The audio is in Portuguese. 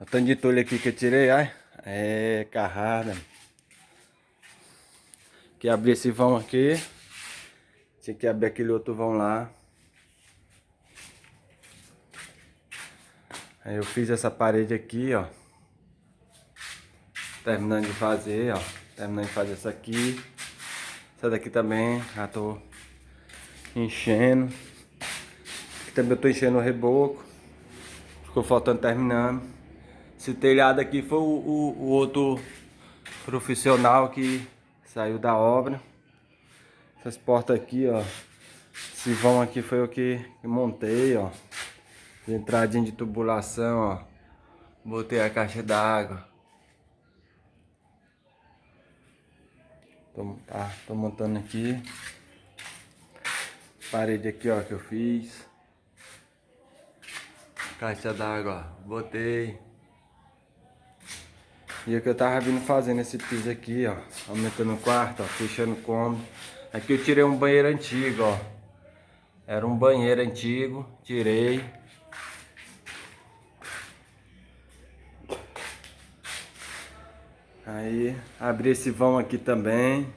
O tanto de entulho aqui que eu tirei, ai. É carrada. Que abrir esse vão aqui. Tinha que abrir aquele outro vão lá. Aí eu fiz essa parede aqui, ó. Terminando de fazer, ó. Terminando de fazer essa aqui. Essa daqui também, já tô enchendo. Aqui também eu tô enchendo o reboco. Ficou faltando terminando. Esse telhado aqui foi o, o, o outro profissional que saiu da obra. Essas portas aqui, ó. Esse vão aqui foi o que montei, ó. Entradinha de tubulação, ó. Botei a caixa d'água. Tô, tá, tô montando aqui. Parede aqui, ó, que eu fiz. Caixa d'água, ó, botei. E o que eu tava vindo fazendo esse piso aqui, ó. Aumentando o quarto, ó, fechando o cômodo. Aqui eu tirei um banheiro antigo, ó. Era um banheiro antigo, tirei. Aí abri esse vão aqui também.